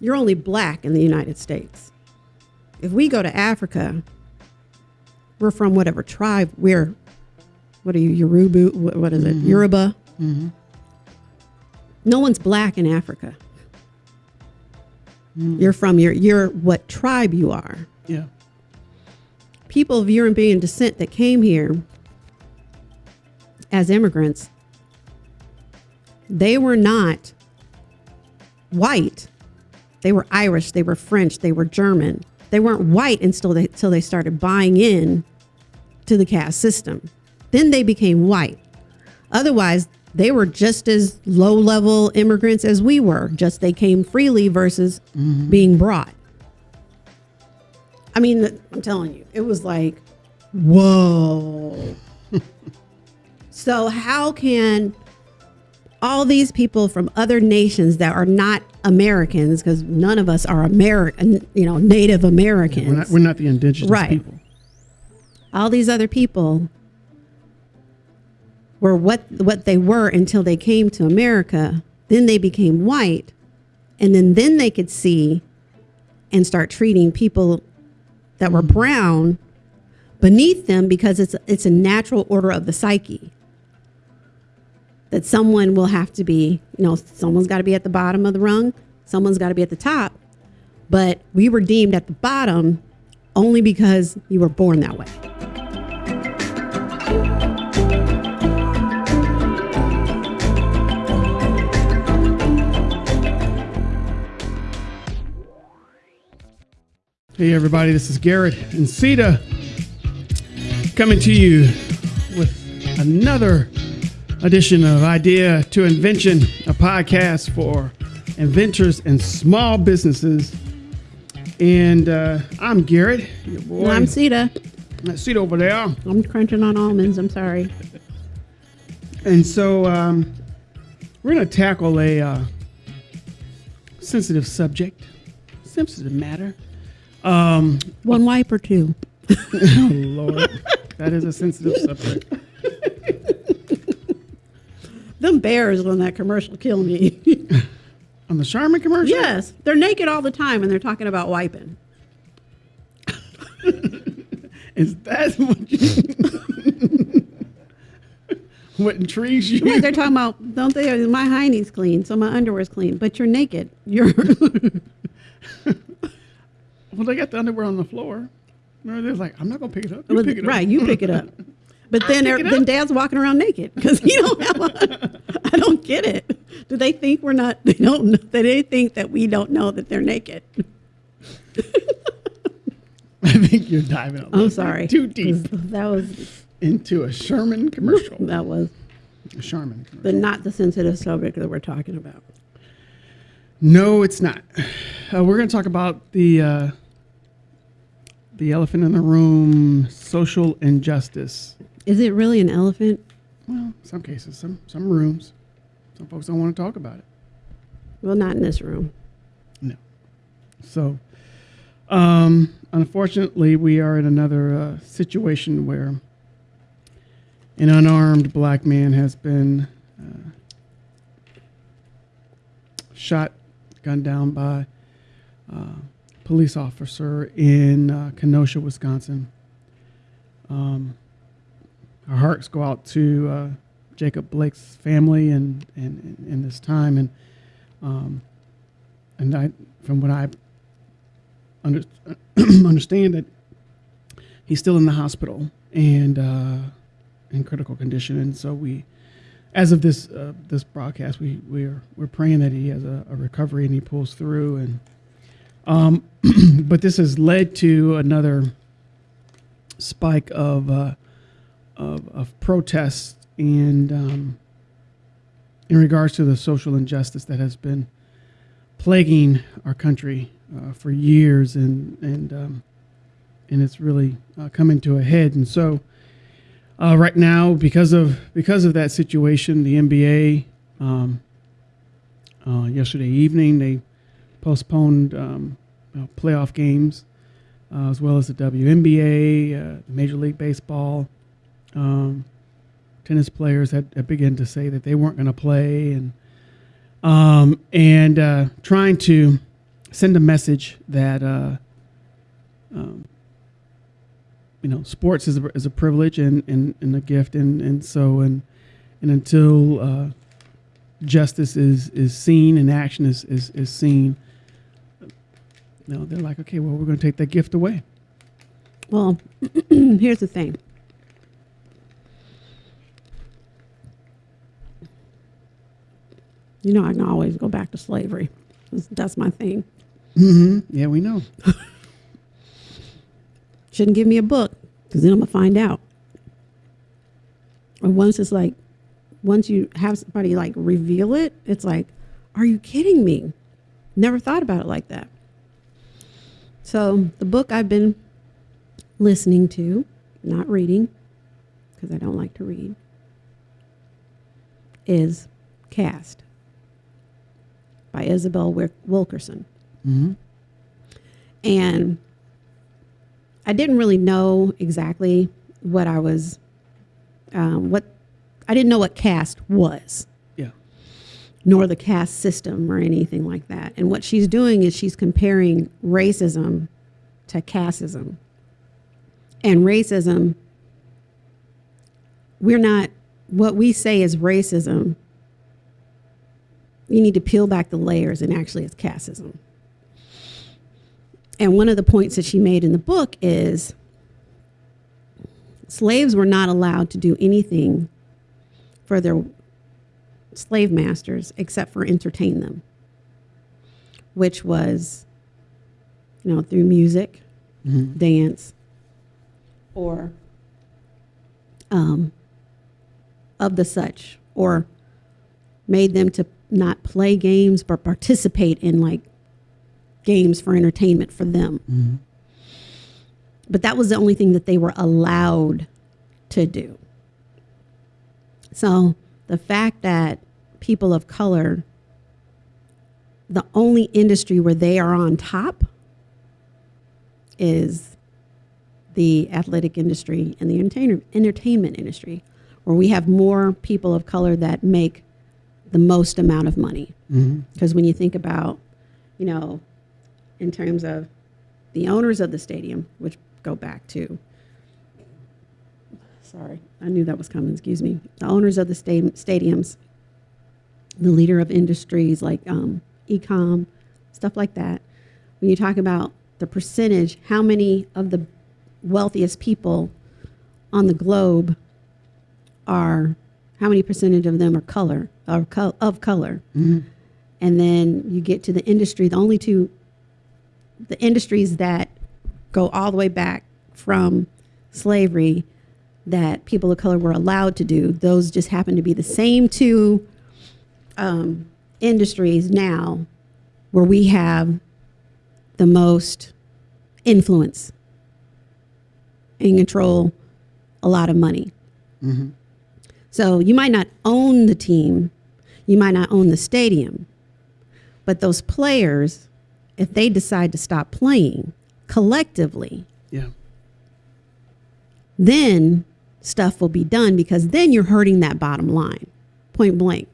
you're only black in the United States. If we go to Africa, we're from whatever tribe we're. What are you, Yoruba? What, what is it? Mm-hmm. Yoruba. Mm-hmm. No one's black in Africa. Mm-hmm. You're from your you're what tribe you are. Yeah. People of European descent that came here as immigrants, they were not white. They were Irish, they were French, they were German. They weren't white until they until they started buying in to the caste system. Then they became white. Otherwise, they were just as low level immigrants as we were, just they came freely versus mm-hmm. being brought. I mean, I'm telling you, it was like, whoa. so, how can all these people from other nations that are not Americans, because none of us are American, you know, Native Americans, We're not, we're not the indigenous Right. people. all these other people were what what they were until they came to America. Then they became white, and then then they could see and start treating people that were mm-hmm. brown beneath them because it's it's a natural order of the psyche that someone will have to be you know someone's got to be at the bottom of the rung someone's got to be at the top. But we were deemed at the bottom only because you were born that way. Hey, everybody, this is Garrett and Sita coming to you with another edition of Idea to Invention, a podcast for inventors and small businesses. And uh, I'm Garrett, your boy. I'm Sita. That seat over there. I'm crunching on almonds. I'm sorry. And so um, we're going to tackle a uh, sensitive subject, sensitive matter. Um, One wipe or two. oh, Lord, that is a sensitive subject. Them bears on that commercial kill me. On the Charmin commercial? yes, they're naked all the time and they're talking about wiping. Is that what you. what intrigues you? Yeah, they're talking about don't they? My hiney's clean, so my underwear's clean, but you're naked. You're Well, they got the underwear on the floor. They're like, I'm not going to pick it up. You pick it up. right. You pick it up. But then, pick then. Dad's walking around naked because he don't have. A, I don't get it. Do they think we're not? They don't. know- They think that we don't know that they're naked. I think you're diving a little I'm sorry. too deep That was into a Charmin commercial. that was, a Charmin commercial. but not the sensitive subject that we're talking about. No, it's not. Uh, we're going to talk about the uh, the elephant in the room, social injustice. Is it really an elephant? Well, some cases, some some rooms, some folks don't want to talk about it. Well, not in this room. No. So, um, unfortunately, we are in another uh, situation where an unarmed black man has been uh, shot, gunned down by a police officer in uh, Kenosha, Wisconsin. Um, our hearts go out to uh, Jacob Blake's family and, and, in this time. And um, and I, from what I under, understand, that he's still in the hospital and uh, in critical condition. And so we, as of this uh, this broadcast, we we're we're praying that he has a, a recovery and he pulls through. And um, but this has led to another spike of uh, of, of protests and um, in regards to the social injustice that has been plaguing our country uh, for years, and and um, and it's really uh, coming to a head. And so, uh, right now, because of because of that situation, the NBA um, uh, yesterday evening they postponed um, playoff games, uh, as well as the WNBA, uh, Major League Baseball. Um, tennis players had, had begun to say that they weren't going to play, and um, and uh, trying to send a message that uh, um, you know sports is a, is a privilege and, and, and a gift and, and so and and until uh, justice is is seen and action is is, is seen you know they're like okay well we're going to take that gift away Well, here's the thing. You know, I can always go back to slavery. That's- my thing. mm-hmm. yeah we know Shouldn't give me a book because then I'm gonna find out. Or once it's like, once you have somebody like reveal it, it's like, are you kidding me? Never thought about it like that. So the book I've been listening to, not reading, because I don't like to read, is Caste by Isabel Wilkerson. mm-hmm. And I didn't really know exactly what I was, um, what I didn't know what caste was, yeah nor the caste system or anything like that. And what she's doing is she's comparing racism to casteism. And racism, we're not, what we say is racism, you need to peel back the layers and actually it's casteism. And one of the points that she made in the book is slaves were not allowed to do anything for their slave masters except for entertain them, which was, you know, through music, mm-hmm. dance, or um, of the such, or made them to not play games but participate in like games for entertainment for them. Mm-hmm. But that was the only thing that they were allowed to do. So the fact that people of color, the only industry where they are on top is the athletic industry and the entertainment industry, where we have more people of color that make the most amount of money. Mm-hmm. Because when you think about, you know, in terms of the owners of the stadium, which go back to, sorry, I knew that was coming, excuse me. The owners of the sta- stadiums, the leader of industries like um, ecom, stuff like that. When you talk about the percentage, how many of the wealthiest people on the globe are, how many percentage of them are color, are co- of color? Mm-hmm. and then you get to the industry the only two the industries that go all the way back from slavery that people of color were allowed to do those just happen to be the same two um, industries now where we have the most influence and control a lot of money Mm-hmm. So you might not own the team, you might not own the stadium, but those players, if they decide to stop playing collectively, yeah. then stuff will be done because then you're hurting that bottom line, point blank.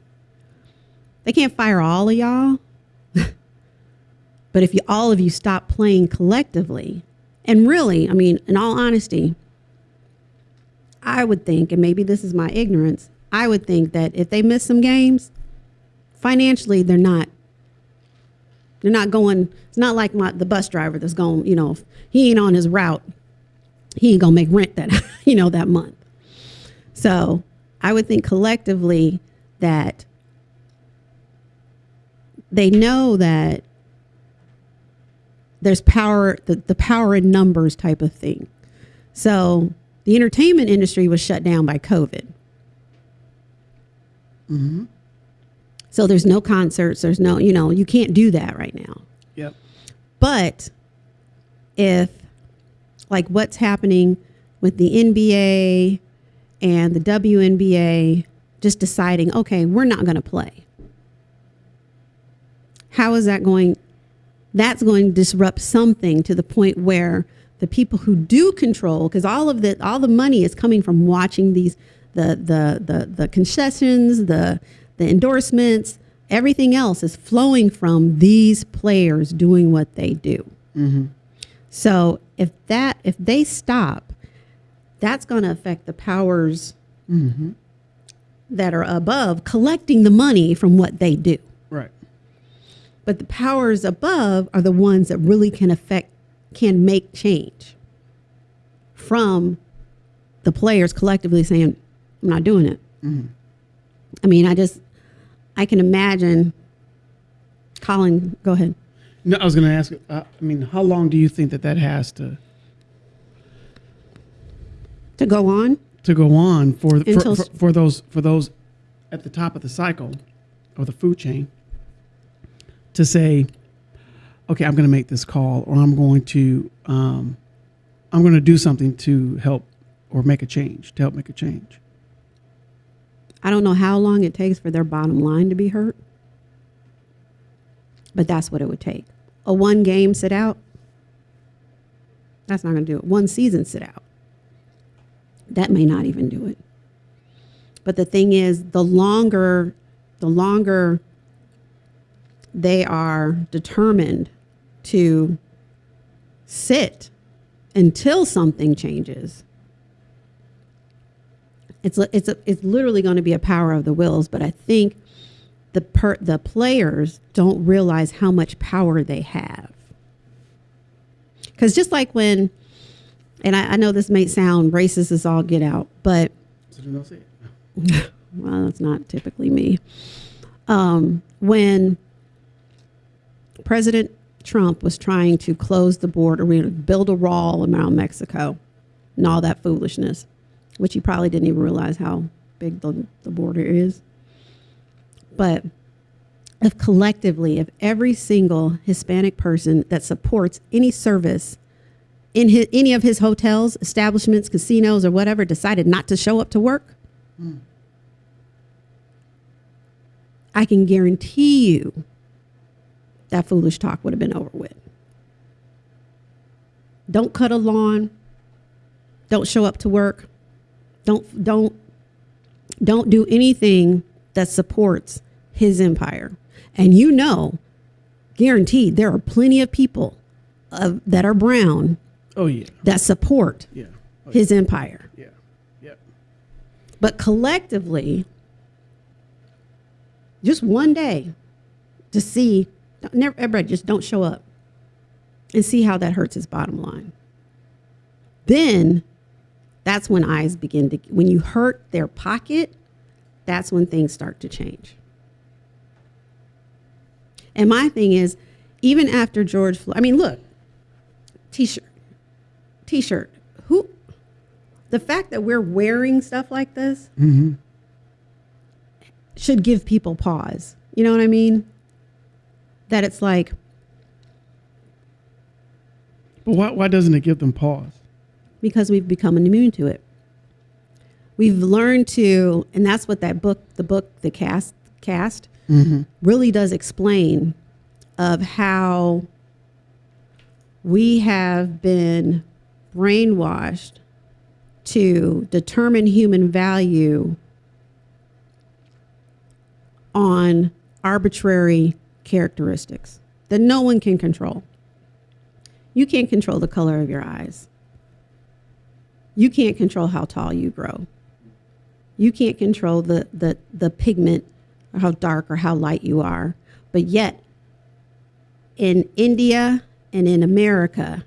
They can't fire all of y'all, but if you all of you stop playing collectively, and really, I mean, in all honesty, I would think, and maybe this is my ignorance, I would think that if they miss some games, financially they're not they're not going it's not like my the bus driver that's going, you know, he ain't on his route, he ain't gonna make rent that you know that month. So I would think collectively that they know that there's power the, the power in numbers type of thing. So the entertainment industry was shut down by COVID. Mm-hmm. So there's no concerts, there's no, you know, you can't do that right now. Yep. But if, like, what's happening with the NBA and the WNBA just deciding, okay, we're not going to play, how is that going? That's going to disrupt something to the point where the people who do control, because all of the all the money is coming from watching these the the the the concessions, the the endorsements, Everything else is flowing from these players doing what they do. Mm-hmm. So if that if they stop, that's going to affect the powers Mm-hmm. that are above collecting the money from what they do. Right. But the powers above are the ones that really can affect can make change from the players collectively saying, I'm not doing it. Mhm. I mean, I just I can imagine Colin, go ahead. No, I was going to ask. Uh, I mean, how long do you think that that has to To go on. to go on for for, Until- for, for those for those at the top of the cycle of the food chain to say, okay, I'm going to make this call, or I'm going to um, I'm going to do something to help or make a change to help make a change. I don't know how long it takes for their bottom line to be hurt. But that's what it would take. A one game sit out. That's not going to do it. One season sit out. That may not even do it. But the thing is, the longer, the longer they are determined to sit until something changes, it's it's a, it's literally going to be a power of the wills. But I think the per, the players don't realize how much power they have. Because just like when, and I, I know this may sound racist as all get out, but well, that's not typically me. Um, when President Trump was trying to close the border, build a wall around Mexico and all that foolishness, which he probably didn't even realize how big the, the border is. But if collectively, if every single Hispanic person that supports any service in his, any of his hotels, establishments, casinos, or whatever decided not to show up to work, hmm. I can guarantee you that foolish talk would have been over with. Don't cut a lawn. Don't show up to work. Don't don't don't do anything that supports his empire. And you know, guaranteed, there are plenty of people uh, that are brown Oh yeah, that support yeah, oh, his empire. yeah, yeah. But collectively, just one day to see, never, everybody just don't show up and see how that hurts his bottom line. Then that's when eyes begin to, when you hurt their pocket, that's when things start to change. And my thing is, even after George Floyd, I mean, look, t shirt, t shirt, who, the fact that we're wearing stuff like this Mm-hmm. should give people pause. You know what I mean? That it's like, But why why doesn't it give them pause? because we've become immune to it. We've learned to, and that's what that book, the book, the Caste, Caste, Mm-hmm. really does explain of how we have been brainwashed to determine human value on arbitrary characteristics that no one can control. You can't control the color of your eyes. You can't control how tall you grow. You can't control the, the, the pigment or how dark or how light you are. But yet, in India and in America,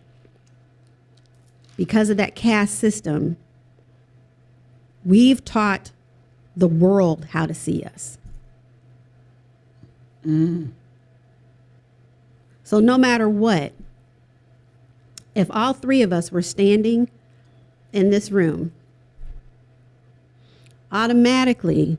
because of that caste system, we've taught the world how to see us. Mm. So, no matter what, if all three of us were standing in this room, automatically,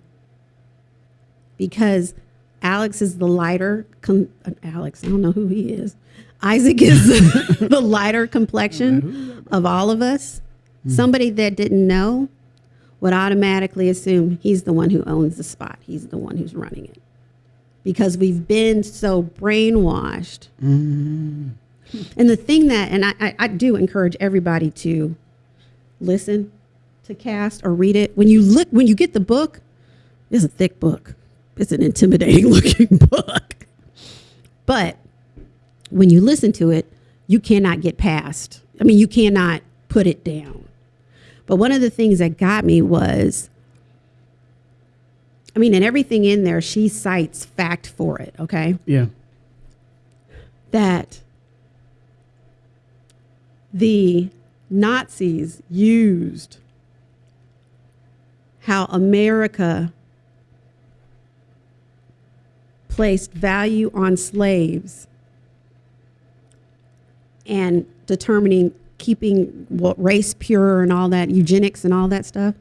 because Alex is the lighter, com- Alex, I don't know who he is. Isaac is the lighter complexion of all of us. Hmm. Somebody that didn't know would automatically assume he's the one who owns the spot. He's the one who's running it. Because we've been so brainwashed. Mm-hmm. And the thing that, and I, I, I do encourage everybody to listen to Caste or read it. When you look, when you get the book, it's a thick book. it's an intimidating looking book. But when you listen to it, you cannot get past. I mean, you cannot put it down. But one of the things that got me was I mean, and everything in there, she cites fact for it, okay? Yeah. That the Nazis used how America placed value on slaves and determining keeping what race pure and all that eugenics and all that stuff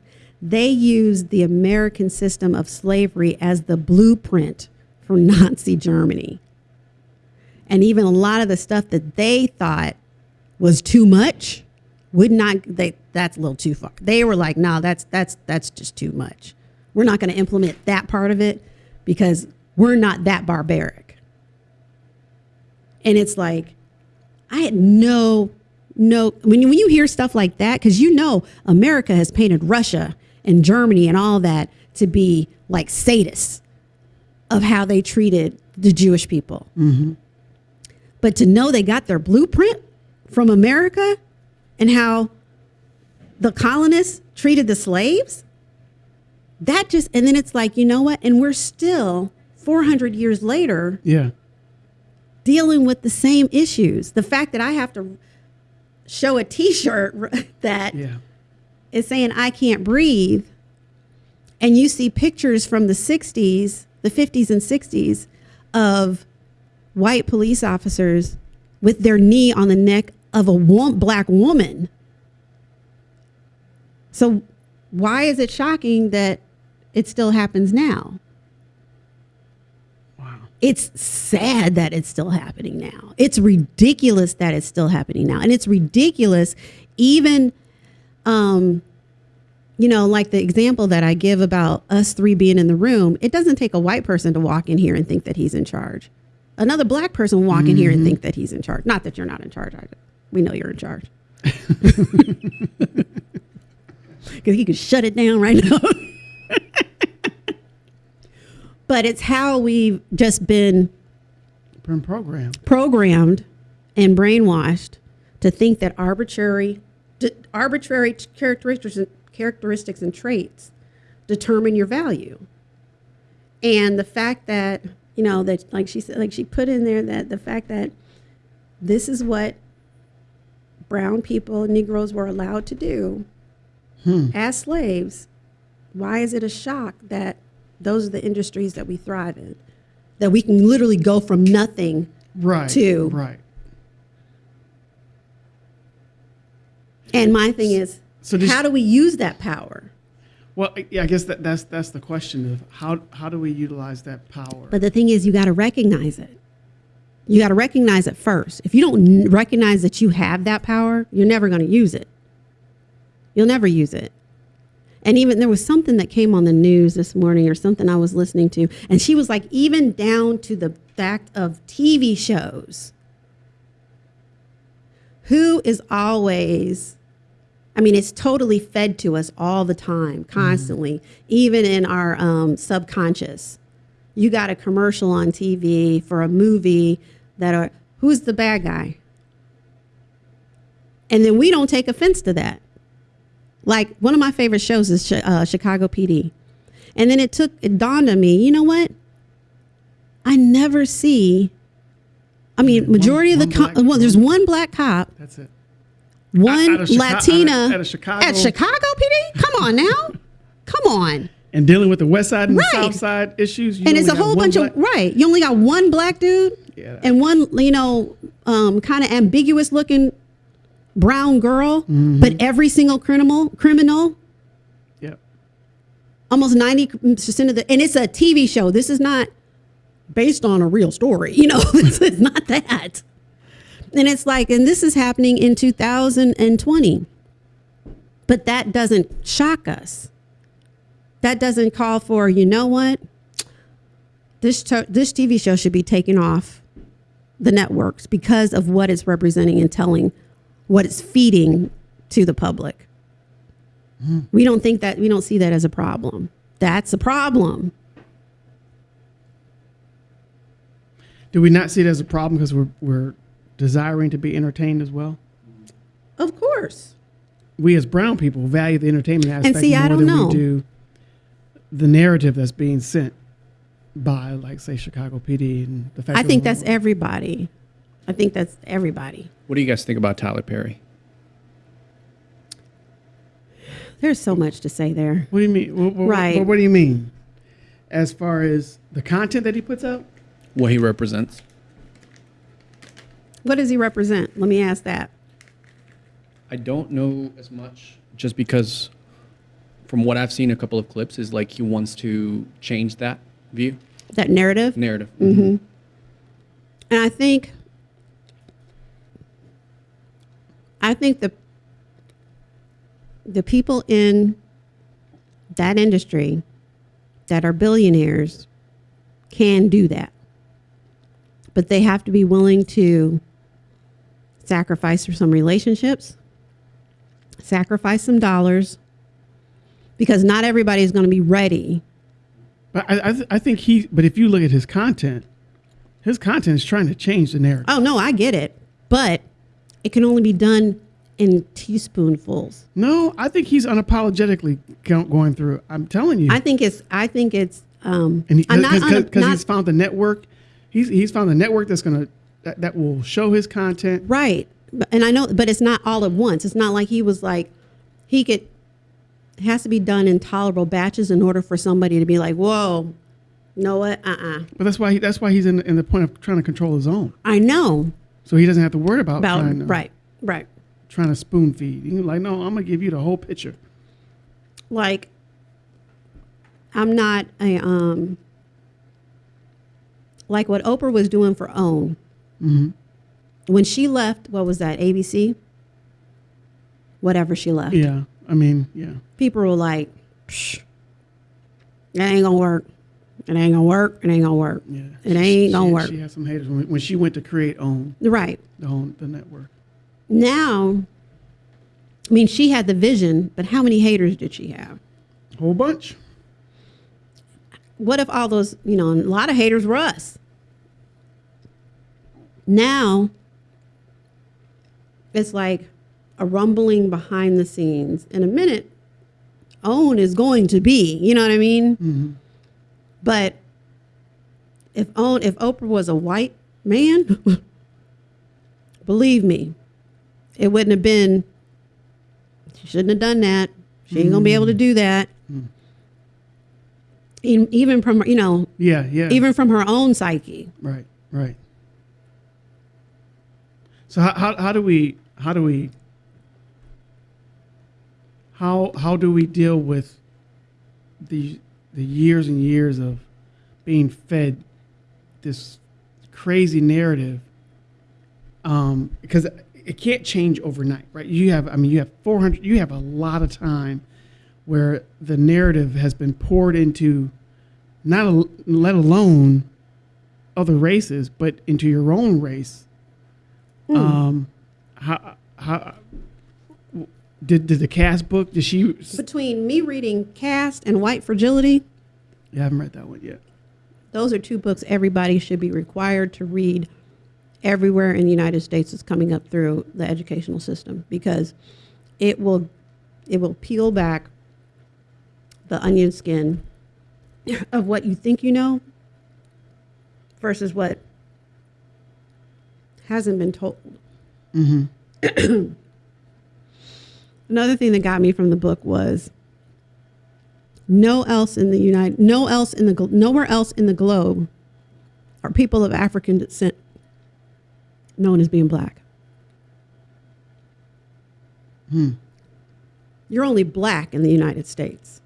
they used the american system of slavery as the blueprint for nazi germany. And even a lot of the stuff that they thought was too much would not they that's a little too far. They were like no that's that's that's just too much. We're not going to implement that part of it because we're not that barbaric. And it's like i had no no when you, when you hear stuff like that because you know america has painted russia and germany and all that to be like sadists of how they treated the jewish people mm-hmm. but to know they got their blueprint from America and how the colonists treated the slaves, that just, and then it's like, you know what? And we're still 400 years later Yeah. dealing with the same issues. The fact that I have to show a t shirt that Yeah. Is saying I can't breathe, and you see pictures from the 60s, the 50s and 60s of white police officers with their knee on the neck of a wo- black woman. So, why is it shocking that it still happens now? Wow. It's sad that it's still happening now. It's ridiculous that it's still happening now. And it's ridiculous even um you know, like the example that I give about us three being in the room, it doesn't take a white person to walk in here and think that he's in charge. Another black person walk in here and mm-hmm. think that he's in charge. Not that you're not in charge. I, we know you're in charge. Because he could shut it down right now. but it's how we've just been Been programmed. programmed and brainwashed to think that arbitrary arbitrary characteristics characteristics and traits determine your value and the fact that you know that like she said like she put in there that the fact that this is what brown people negroes were allowed to do hmm. as slaves why is it a shock that those are the industries that we thrive in that we can literally go from nothing Right. to- Right. And my thing is, So does- how do we use that power? Well, I- yeah, I guess that, that's that's the question of how how do we utilize that power? But the thing is, you got to recognize it. You got to recognize it first. If you don't recognize that you have that power, you're never going to use it. You'll never use it. And even there was something that came on the news this morning or something I was listening to, and she was like, even down to the fact of TV shows. Who is always, I mean, it's totally fed to us all the time, constantly, even in our um, subconscious. You got a commercial on TV for a movie that are, who's the bad guy? And then we don't take offense to that. Like one of my favorite shows is uh, Chicago PD. And then it took, it dawned on me, you know what? I never see, I mean, One- majority of one the, co- well, there's one black cop, that's it. One Out of Chica- Latina out of- Chicago. at Chicago PD? Come on now. Come on. And dealing with the West Side and Right. the South Side issues. You and it's a whole bunch black- of right. You only got one black dude Yeah. and one, you know, um, kind of ambiguous looking brown girl, Mm-hmm. but every single criminal criminal, Yep. almost ninety percent of the, and it's a TV show. This is not based on a real story. You know, this is not that. And it's like, and this is happening in 2020, but that doesn't shock us. That doesn't call for, you know what? This this TV show should be taken off the networks because of what it's representing and telling, what it's feeding to the public. Hmm. We don't think that we don't see that as a problem. That's a problem. Do we not see it as a problem because we're we're desiring to be entertained as well? Of course. We as brown people value the entertainment aspect see, more I don't than know. we do the narrative that's being sent by, like, say, Chicago PD and the fact. I think we're- that's everybody. I think that's everybody. What do you guys think about Tyler Perry? There's so much to say there. What do you mean? What, what, Right. What, what do you mean? As far as the content that he puts out? What he represents? What does he represent? Let me ask that. I don't know as much just because from what I've seen a couple of clips is like he wants to change that view That narrative. narrative. Mhm. And I think I think the the people in that industry that are billionaires can do that. But they have to be willing to sacrifice for some relationships, sacrifice some dollars, because not everybody is going to be ready. But I, I, th- I think he. But if you look at his content, his content is trying to change the narrative. Oh, no, I get it. But it can only be done in teaspoonfuls. No, I think he's unapologetically going through. I'm telling you. I think it's. I think it's. Um, and I'm not. because un- not he's found the network, he's he's found the network that's gonna that, that will show his content. right, and I know, but it's not all at once. It's not like he was like, he could. It has to be done in tolerable batches in order for somebody to be like, "Whoa, know what? Uh, uh But that's why he, that's why he's in, in the point of trying to control his own, I know so he doesn't have to worry about, about trying to, right, right. trying to spoon feed. He's like, no, I'm gonna give you the whole picture. Like, I'm not a um. Like what Oprah was doing for OWN. Mm-hmm. When she left, what was that? ABC. Whatever she left. Yeah, I mean, yeah, people were like, Psh, "It ain't gonna work. It ain't gonna work. It ain't gonna work. yeah. It ain't gonna she, work." She had some haters when, when she went to create OWN Right the OWN the network. now, I mean, she had the vision, but how many haters did she have? A Whole bunch. What if all those, you know, a lot of haters were us? Now, it's like a rumbling behind the scenes. In a minute, OWN is going to be, you know what I mean? Mm-hmm. But if OWN, if Oprah was a white man, believe me, it wouldn't have been. She shouldn't have done that. She ain't gonna be able to mm-hmm. do that. Mm. Even, even from you know, Yeah, yeah. even from her own psyche. Right, right. So how, how, how do we how do we how how do we deal with the the years and years of being fed this crazy narrative um, because it can't change overnight, right? You have, I mean, you have 400, you have a lot of time where the narrative has been poured into not a, let alone other races, but into your own race. Um, how, how, did, did the Caste book, did she, Between me reading Caste and White Fragility, yeah, I haven't read that one yet. those are two books everybody should be required to read everywhere in the United States that's coming up through the educational system because it will it will peel back the onion skin of what you think you know versus what hasn't been told. Mm-hmm. Another thing that got me from the book was no else in the United, no else in the nowhere else in the globe are people of African descent known as being black. Hmm. You're only black in the United States.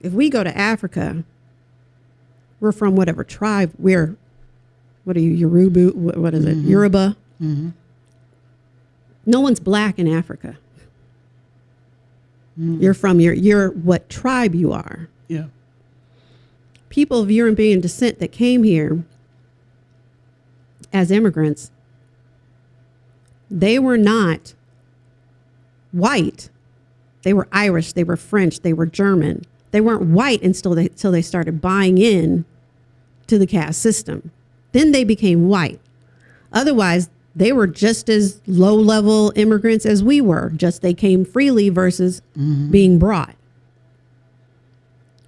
If we go to Africa, we're from whatever tribe we're. What are you, Yoruba? What, what is it? Mm-hmm. Yoruba. Mm-hmm. No one's black in Africa. Mm. You're from your, you're what tribe you are. Yeah. people of European descent that came here as immigrants, they were not white. They were Irish, they were French, they were German. They weren't white until they, until they started buying in to the caste system. Then they became white. Otherwise, they were just as low level immigrants as we were, just they came freely versus mm-hmm. being brought.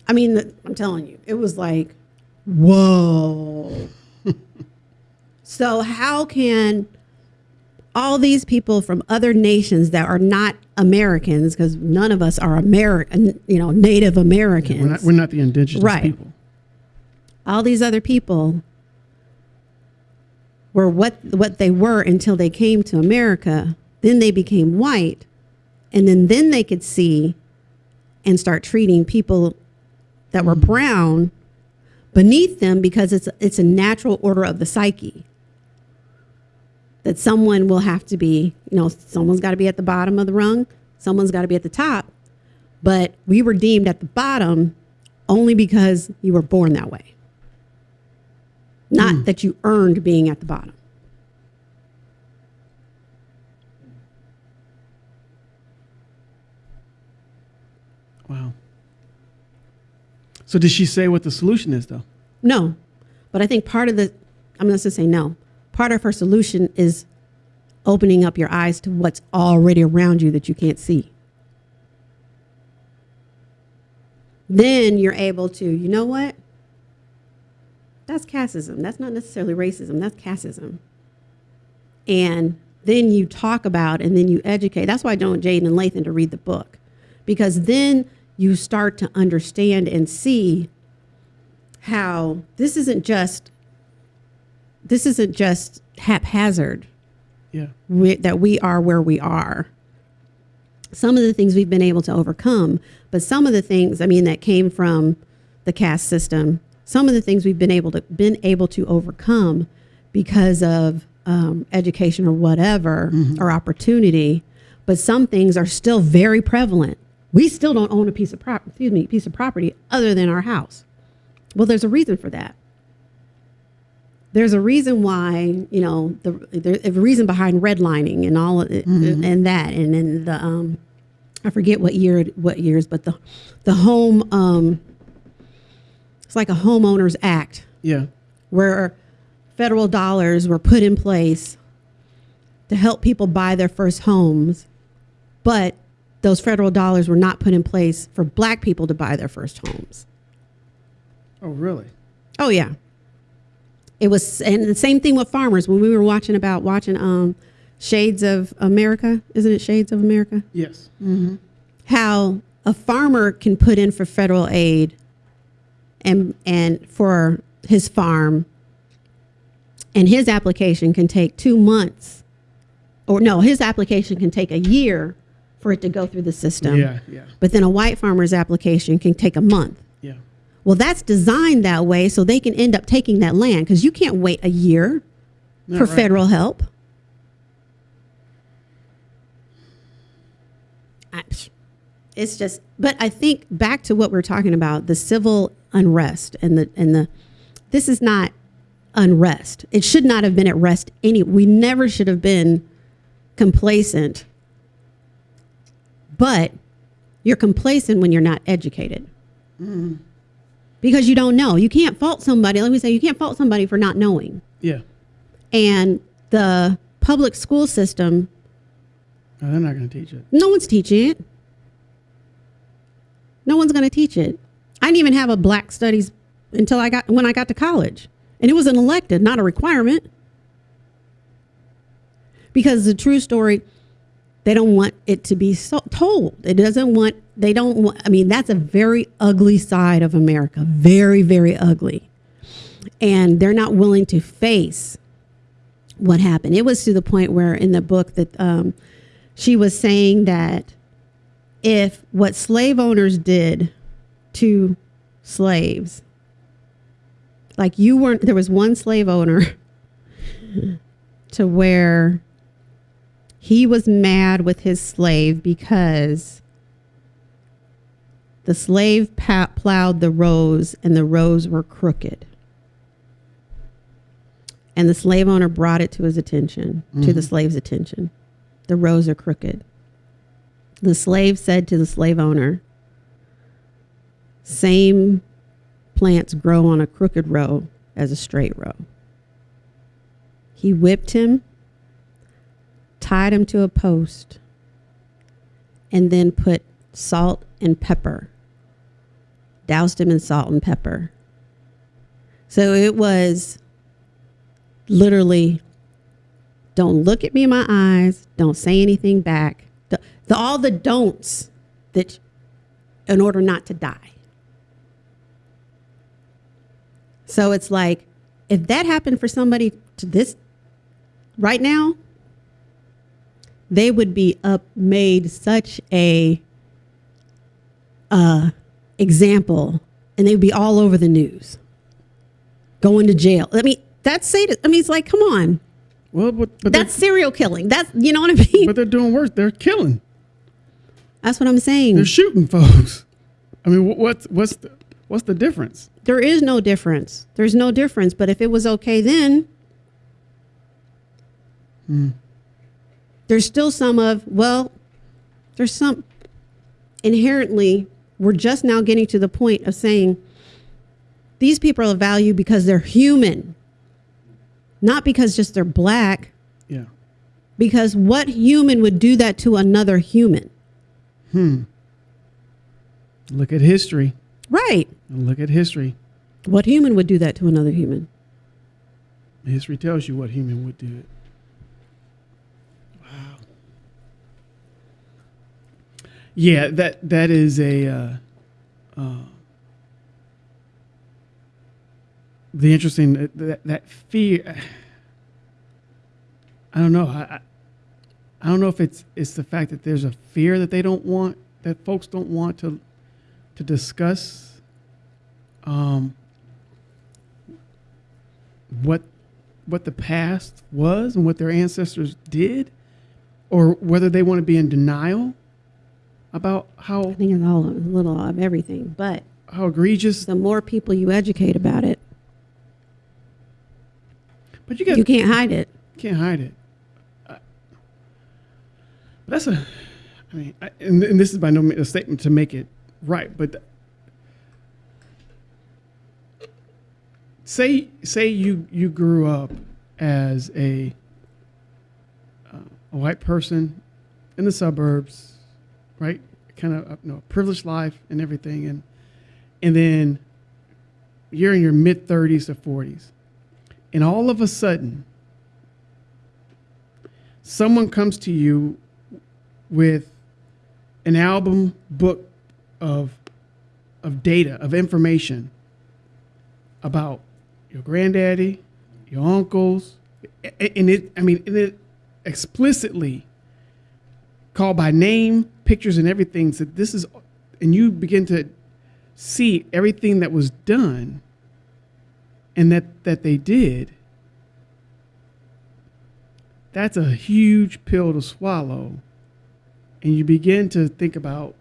I mean, I'm telling you, it was like, whoa. so, how can all these people from other nations that are not Americans, because none of us are American, you know, Native Americans, We're not, we're not the indigenous Right. people. all these other people were what what they were until they came to America. Then they became white, and then then they could see and start treating people that were mm-hmm. brown beneath them because it's it's a natural order of the psyche. That someone will have to be, you know, someone's got to be at the bottom of the rung, someone's got to be at the top. But we were deemed at the bottom only because you were born that way not hmm. that you earned being at the bottom. Wow. So did she say what the solution is, though? No, but I think part of the, I'm going to say no. Part of her solution is opening up your eyes to what's already around you that you can't see. Then you're able to, you know what? That's casteism. That's not necessarily racism. That's casteism. And then you talk about and then you educate. That's why I don't want Jaden and Lathan to read the book. Because then you start to understand and see how this isn't just this isn't just haphazard Yeah. we, that we are where we are. Some of the things we've been able to overcome, but some of the things, I mean, that came from the caste system. Some of the things we've been able to been able to overcome because of um, education or whatever or opportunity, but some things are still very prevalent. We still don't own a piece of prop, excuse me, piece of property other than our house. Well, there's a reason for that there's a reason why you know the there's a reason behind redlining and all of it, and that and then the um I forget what year what years but the the home um it's like a homeowners act Yeah. where federal dollars were put in place to help people buy their first homes but those federal dollars were not put in place for black people to buy their first homes Oh, really? Oh yeah. It was, and the same thing with farmers. When we were watching about watching um, Shades of America, isn't it Shades of America? Yes. Mm-hmm. How a farmer can put in for federal aid, and and for his farm, and his application can take two months, or no, his application can take a year for it to go through the system. Yeah. Yeah. But then a white farmer's application can take a month. Yeah. Well, that's designed that way so they can end up taking that land because you can't wait a year No, for right. federal help. I- It's just, but I think back to what we're talking about the civil unrest and the, and the, this is not unrest. It should not have been at rest any, we never should have been complacent. But you're complacent when you're not educated mm. because you don't know. You can't fault somebody. Let me say, you can't fault somebody for not knowing. Yeah. And the public school system, No, they're not going to teach it. no one's teaching it. No one's going to teach it. I didn't even have a black studies until I got when I got to college, and it was an elective, not a requirement. Because the true story, they don't want it to be so told. It doesn't want. They don't want. I mean, that's a very ugly side of America. Very, very ugly, and they're not willing to face what happened. It was to the point where in the book that um, she was saying that if what slave owners did to slaves, like you weren't, there was one slave owner to where he was mad with his slave because the slave plowed the rows and the rows were crooked. And the slave owner brought it to his attention, to the mm-hmm. slave's attention. The rows are crooked. The slave said to the slave owner, Same plants grow on a crooked row as a straight row. He whipped him, tied him to a post, and then put salt and pepper, doused him in salt and pepper. So it was literally don't look at me in my eyes, don't say anything back. The, the, all the don'ts that in order not to die. So it's like if that happened for somebody to this right now, they would be up made such a uh, example and they'd be all over the news. Going to jail. I mean that's sadist i mean it's like come on Well, but, but that's serial killing that's you know what i mean but they're doing worse. They're killing. that's what i'm saying They're shooting folks. I mean, wh- what's what's the what's the difference? there is no difference there's no difference but if it was okay then hmm. there's still some of well there's some inherently we're just now getting to the point of saying these people are of value because they're human not because just they're black Yeah. because what human would do that to another human Hmm. Look at history. right Look at history. what human would do that to another human History tells you what human would do it. Wow. Yeah, that that is a uh, uh, the interesting uh, that that fear. I don't know. I, I I don't know if it's it's the fact that there's a fear that they don't want that folks don't want to to discuss. Um, what what the past was and what their ancestors did, or whether they want to be in denial about how i think it's all a little of everything but how egregious. the more people you educate about it But you, got, you can't hide it can't hide it. Uh, that's a, I mean, I, and, and this is by no means a statement to make it right, but say say you you grew up as a uh, a white person in the suburbs, right? Kind of you know, a privileged life and everything, and and then you're in your mid thirties or forties, and all of a sudden someone comes to you with an album book of of data of information about your granddaddy, your uncles, and it I mean it explicitly called by name, pictures and everything said this is and you begin to see everything that was done and that that they did that's a huge pill to swallow. And you begin to think about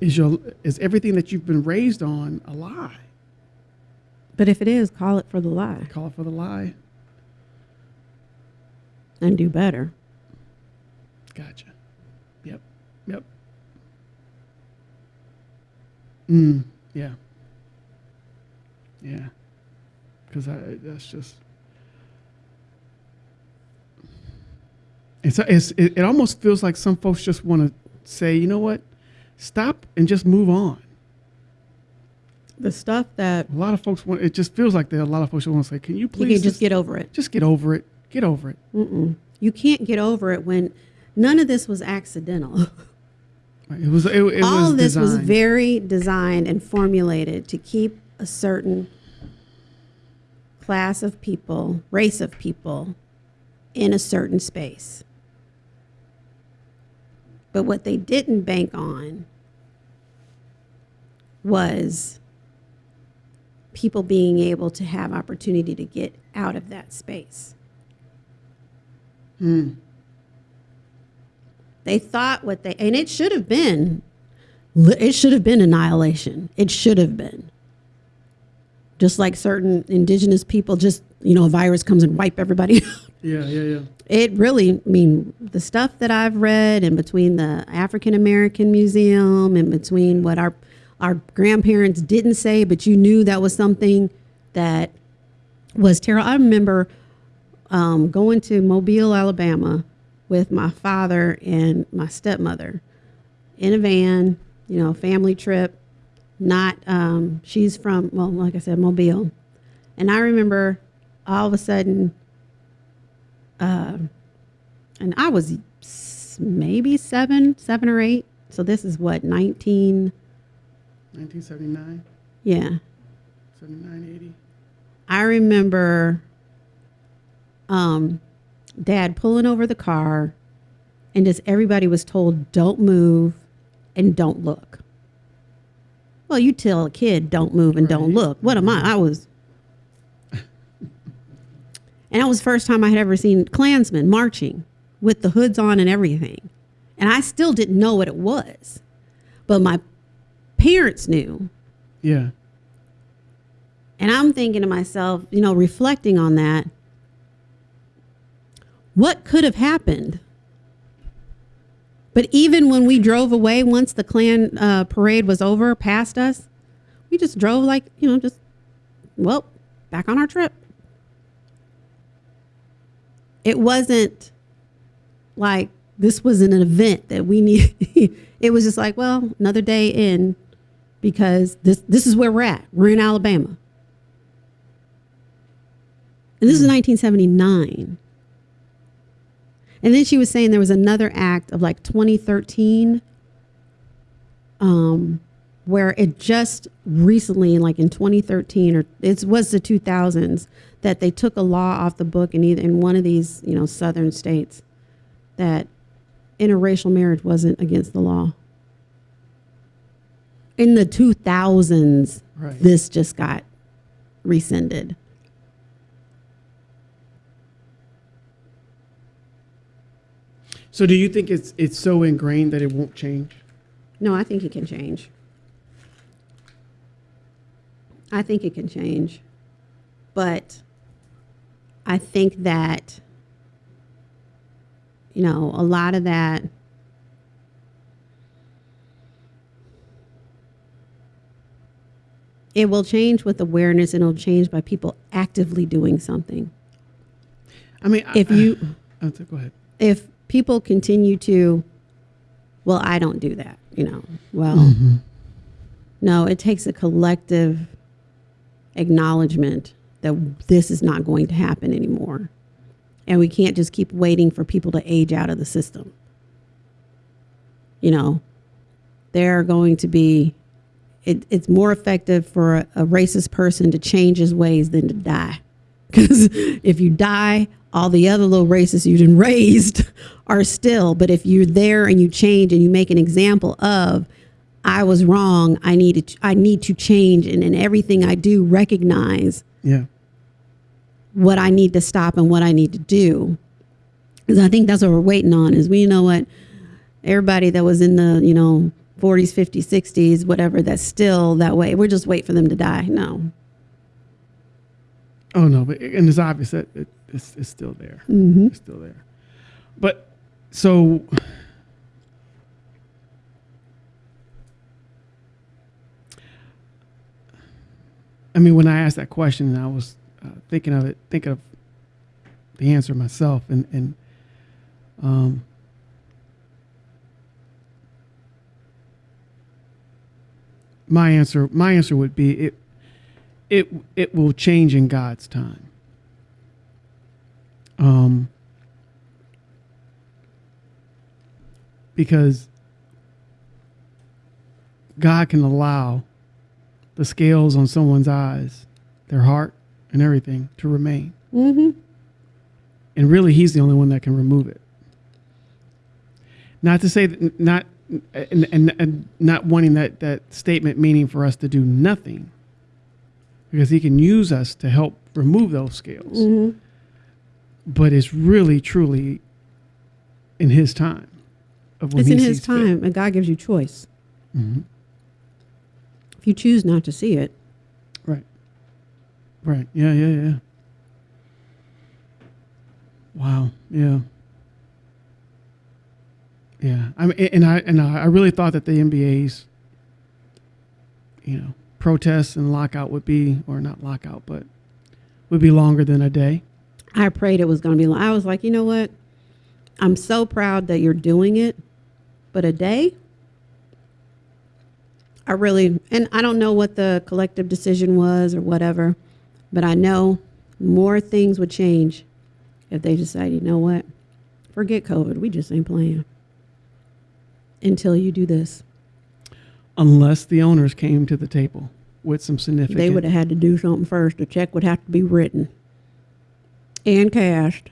is your is everything that you've been raised on a lie? but if it is call it for the lie Call it for the lie. and do better Gotcha. Yep. Yep. Mm, yeah. Yeah. Because I that's just it's, it's it, it almost feels like some folks just want to say, you know what, stop and just move on. the stuff that A lot of folks want. It just feels like that. A lot of folks want to say, can you you please can just get over it just get over it? Get over it. Mm-mm. you can't get over it when none of this was accidental It was. It, it all was of this was very designed and formulated to keep a certain class of people, race of people, in a certain space. But what they didn't bank on was people being able to have opportunity to get out of that space. Hmm. They thought what they, and it should have been, it should have been annihilation. It should have been. Just like certain indigenous people, just, you know, a virus comes and wipe everybody. Yeah, yeah, yeah. It really, I mean, the stuff that I've read in between the African American Museum and between what our our grandparents didn't say, but you knew that was something that was terrible. I remember um, going to Mobile, Alabama, with my father and my stepmother in a van. You know, family trip. Not um, she's from well, like I said, Mobile, and I remember all of a sudden, uh, and I was maybe seven, seven or eight. So this is what nineteen. 1979, Yeah, 79, 80. I remember um, dad pulling over the car and just everybody was told, don't move and don't look. Well, you tell a kid, don't move and don't look. What am I? I was. And that was the first time I had ever seen Klansmen marching with the hoods on and everything. And I still didn't know what it was. But my parents knew. Yeah. And I'm thinking to myself, you know, reflecting on that, what could have happened? But even when we drove away, once the Klan uh, parade was over, past us, we just drove like, you know, just, well, back on our trip. It wasn't like this was an event that we need. it was just like, well, another day in because this this is where we're at. We're in Alabama. And this is 1979. And then she was saying there was another act of like 2013 um, where it just recently, like in 2013 or it was the 2000s, that they took a law off the book in either in one of these, you know, southern states that interracial marriage wasn't against the law. In the 2000s, Right. this just got rescinded. So do you think it's it's so ingrained that it won't change? No, I think it can change. I think it can change. But I think that, you know, a lot of that. It will change with awareness and it'll change by people actively doing something. I mean, If I, you oh, go ahead. if people continue to well i don't do that you know well mm-hmm. no it takes a collective acknowledgement that this is not going to happen anymore. And we can't just keep waiting for people to age out of the system. You know they're going to be it, it's more effective for a, a racist person to change his ways than to die. Because if you die, all the other little races you've been raised are still. But if you're there and you change and you make an example of, I was wrong, I need to, I need to change, and in everything I do, recognize Yeah. what I need to stop and what I need to do. Because I think that's what we're waiting on. Is we you know what everybody that was in the you know 40s, 50s, 60s, whatever, that's still that way. We're just wait for them to die. No. Oh no, but and it's obvious that it, it's it's still there. Mm-hmm. It's still there. But so I mean, when I asked that question, and I was uh, thinking of it, thinking of the answer myself, and and um, my answer, my answer would be it, it, it will change in God's time. Um, because God can allow the scales on someone's eyes, their heart, and everything to remain. Mm-hmm. And really, He's the only one that can remove it. Not to say that, not, and, and, and not wanting that, that statement meaning for us to do nothing, because He can use us to help remove those scales. Mm-hmm. But it's really, truly in His time. Of when It's in His sees fit. time, and God gives you choice. Mhm. If you choose not to see it, Right. Right. Yeah, yeah, yeah. Wow. Yeah. Yeah. I mean, and I and I really thought that the NBA's, you know, protests and lockout would be, or not lockout, but would be longer than a day. I prayed it was going to be. long. I was like, you know what? I'm so proud that you're doing it, but a day. I really, and I don't know what the collective decision was or whatever, but I know more things would change if they decide, you know what? Forget COVID. We just ain't playing until you do this. Unless the owners came to the table with some significant. They would have had to do something first. A check would have to be written and cashed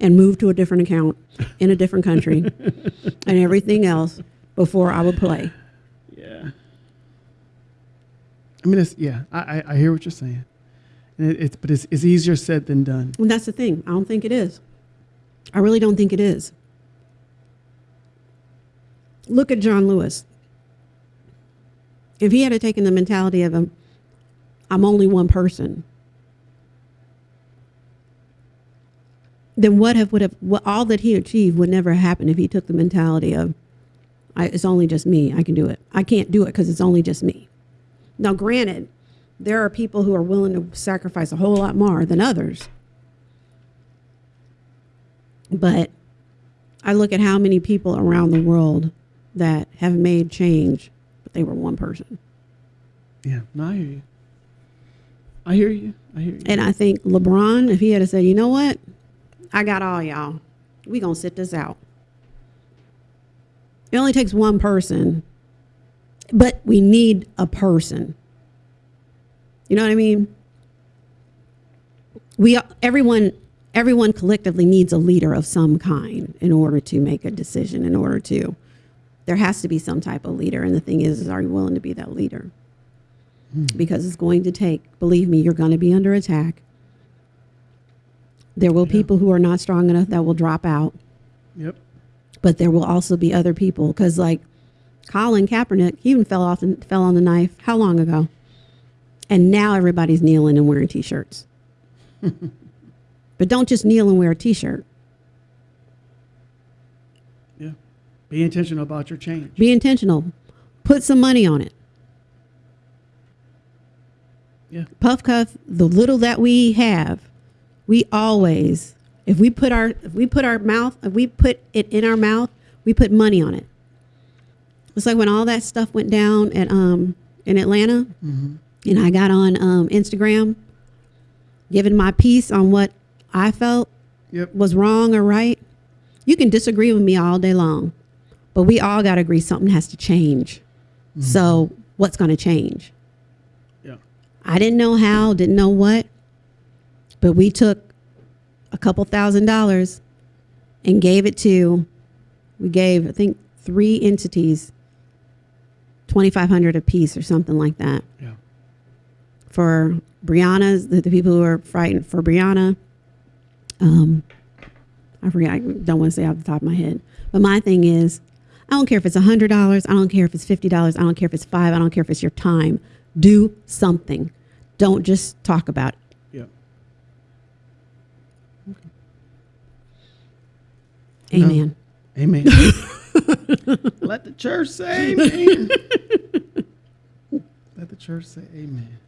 and moved to a different account in a different country and everything else before I would play. Yeah. I mean, it's yeah. I I, I hear what you're saying, and it, it's but it's it's easier said than done. And that's the thing. I don't think it is. I really don't think it is. Look at John Lewis. If he had taken the mentality of him, I'm only one person, then what have would have what, all that he achieved would never happen if he took the mentality of I, it's only just me. I can do it. I can't do it because it's only just me. Now, granted, there are people who are willing to sacrifice a whole lot more than others. But I look at how many people around the world that have made change, but they were one person. Yeah. No, I hear you. I hear you. I hear you. And I think LeBron, if he had said, you know what, I got all y'all, we gonna sit this out. It only takes one person, but we need a person. You know what I mean? We everyone everyone collectively needs a leader of some kind in order to make a decision. In order to, there has to be some type of leader. And the thing is, is are you willing to be that leader? Hmm. Because it's going to take. Believe me, you're going to be under attack. There will people who are not strong enough that will drop out Yep. but there will also be other people because like Colin Kaepernick, he even fell off and fell on the knife. How long ago? And now everybody's kneeling and wearing t-shirts. but don't just kneel and wear a t-shirt. Yeah. Be intentional about your change. Be intentional. Put some money on it. Yeah. Puff cuff, the little that we have, we always, if we put our if we put our mouth, if we put it in our mouth, we put money on it. It's like when all that stuff went down at um in Atlanta, and I got on um, Instagram, giving my piece on what I felt Yep. was wrong or right. You can disagree with me all day long, but we all got to agree something has to change. So, what's going to change? Yeah. I didn't know how, didn't know what, but we took a couple thousand dollars and gave it to, we gave, I think, three entities 2500 apiece or something like that Yeah. for Breonna's, the, the people who are frightened for Brianna. Um, I forget, I don't want to say off the top of my head. But my thing is, I don't care if it's $100, I don't care if it's $50, I don't care if it's five, I don't care if it's your time. Do something. Don't just talk about it. Yep. Amen. Amen. Let the church say amen. Let the church say amen.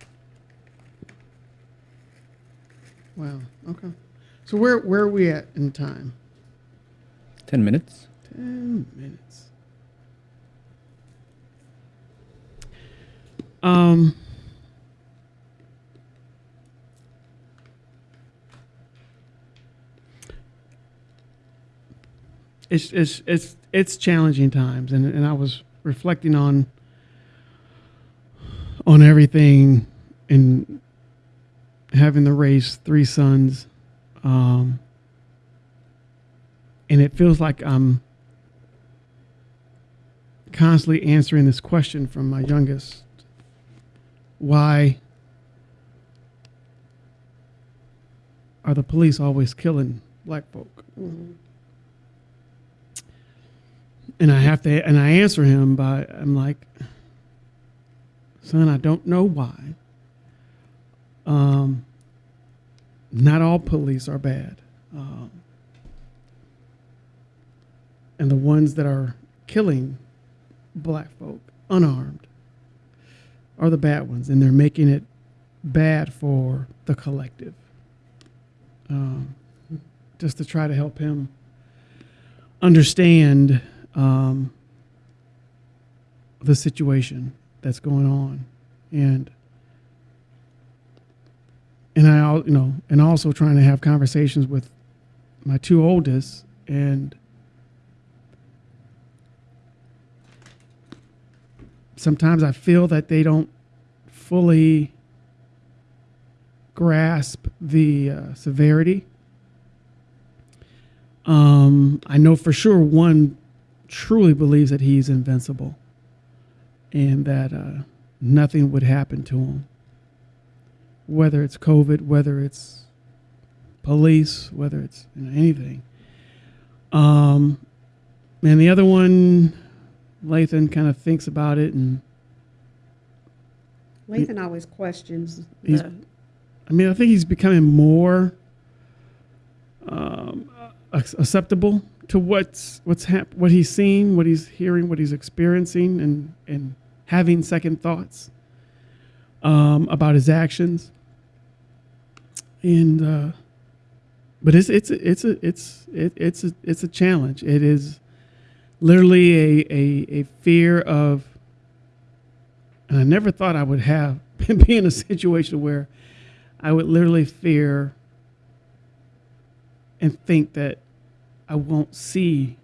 Wow. Okay. So where where are we at in time? 10 minutes. Ten minutes. Um. It's it's it's it's challenging times, and and I was reflecting on on everything and having to raise three sons. Um, and it feels like I'm constantly answering this question from my youngest why are the police always killing black folk and i have to and i answer him by i'm like son i don't know why um, not all police are bad um, and the ones that are killing black folk unarmed are the bad ones and they're making it bad for the collective. Um, just to try to help him understand um, the situation that's going on, and and I, you know, and also trying to have conversations with my two oldest and sometimes I feel that they don't fully grasp the uh, severity. Um, I know for sure one truly believes that he's invincible and that uh, nothing would happen to him, whether it's COVID, whether it's police, whether it's you know, anything. Um, and the other one, Lathan kind of thinks about it, and Lathan always questions. The- I mean, I think he's becoming more um, acceptable to what's what's hap- what he's seeing, what he's hearing, what he's experiencing, and and having second thoughts um, about his actions. And uh, but it's it's a- it's a it's it, it's a it's a challenge. It is literally a a, a fear of. And I never thought I would have be in a situation where I would literally fear and think that I won't see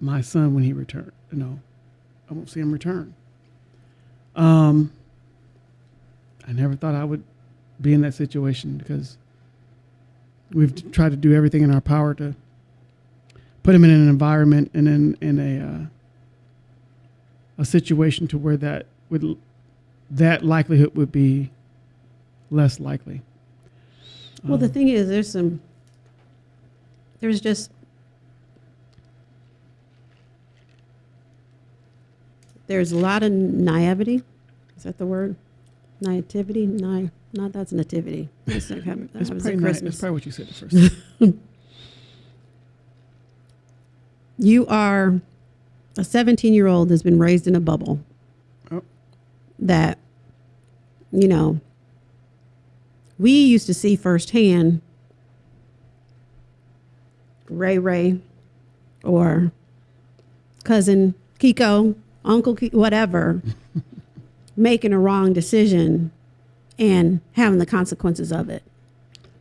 my son when he returns. You know, I won't see him return. Um, I never thought I would be in that situation because we've tried to do everything in our power to put him in an environment and in in a uh, a situation to where that would that likelihood would be less likely. well, the Um, thing is, there's some. There's just. There's a lot of naivety. Is that the word? Naivety? Ni- not that's nativity. That's that It's was probably, Christmas. it's probably what you said first. You are a 17 year old that's been raised in a bubble. Oh. That, you know, we used to see firsthand Ray Ray or cousin Kiko, Uncle whatever, making a wrong decision and having the consequences of it.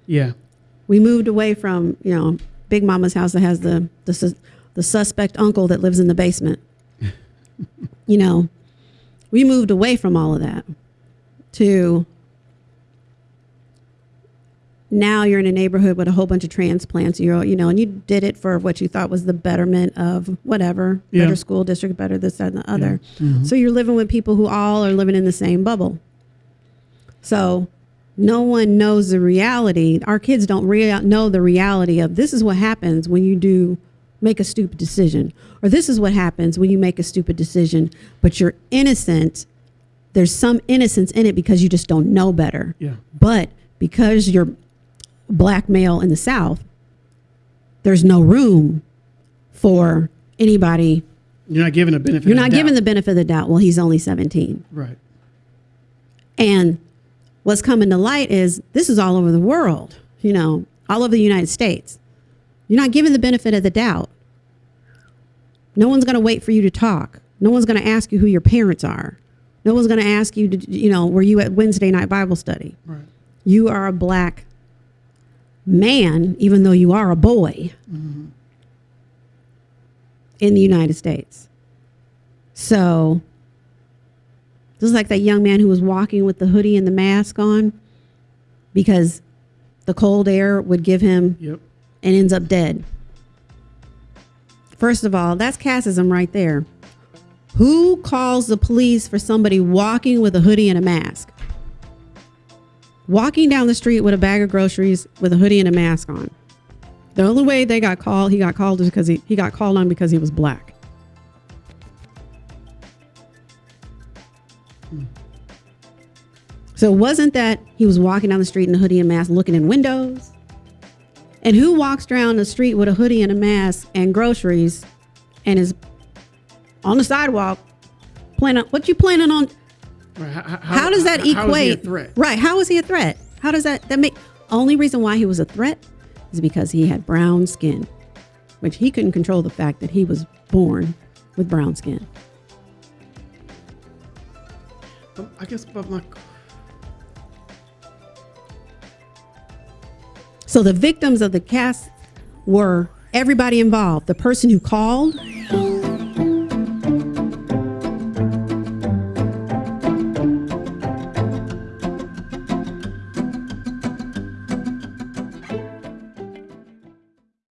Yeah, we moved away from you know big mama's house that has the the, sus- the suspect uncle that lives in the basement. You know we moved away from all of that to now you're in a neighborhood with a whole bunch of transplants you're you know and you did it for what you thought was the betterment of whatever Yeah. better school district better this that and the other Mhm. so you're living with people who all are living in the same bubble so no one knows the reality. Our kids don't rea- know the reality of this is what happens when you do make a stupid decision, or this is what happens when you make a stupid decision, but you're innocent. There's some innocence in it because you just don't know better. yeah, But because you're black male in the South, there's no room for anybody. you're not given a benefit. You're not given the benefit of the doubt. Well, he's only 17. right. And what's coming to light is this is all over the world, you know, all over the United States. You're not given the benefit of the doubt. No one's going to wait for you to talk. No one's going to ask you who your parents are. No one's going to ask you to, you know, were you at Wednesday night Bible study? Right. You are a black man, even though you are a boy mm-hmm. in the United States. So, just like that young man who was walking with the hoodie and the mask on because the cold air would give him Yep. and ends up dead. First of all, that's casteism right there. Who calls the police for somebody walking with a hoodie and a mask? Walking down the street with a bag of groceries with a hoodie and a mask on. The only way they got called, he got called is because he, he got called on because he was black. So it wasn't that he was walking down the street in a hoodie and mask looking in windows. And who walks down the street with a hoodie and a mask and groceries and is on the sidewalk planning what you planning on Right. How, how, does that how- how is he a equate threat? right how is he a threat how does that that make only reason why he was a threat is because he had brown skin, which he couldn't control the fact that he was born with brown skin. Um, I guess, but my So the victims of the caste were everybody involved the person who called,